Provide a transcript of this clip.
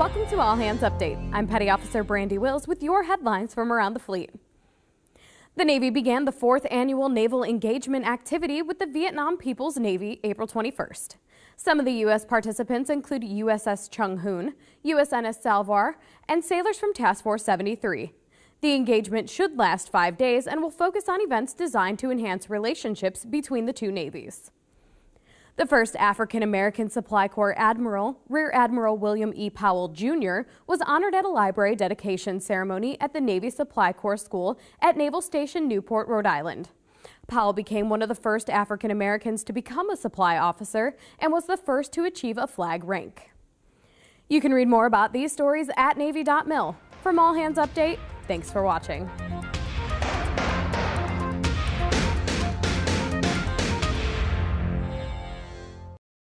Welcome to All Hands Update. I'm Petty Officer Brandy Wills with your headlines from around the fleet. The Navy began the fourth annual naval engagement activity with the Vietnam People's Navy April 21st. Some of the U.S. participants include USS Chung Hoon, USNS Salvor, and sailors from Task Force 73. The engagement should last five days and will focus on events designed to enhance relationships between the two navies. The first African American Supply Corps Admiral, Rear Admiral William E. Powell Jr., was honored at a library dedication ceremony at the Navy Supply Corps School at Naval Station Newport, Rhode Island. Powell became one of the first African Americans to become a supply officer and was the first to achieve a flag rank. You can read more about these stories at Navy.mil. From All Hands Update, thanks for watching.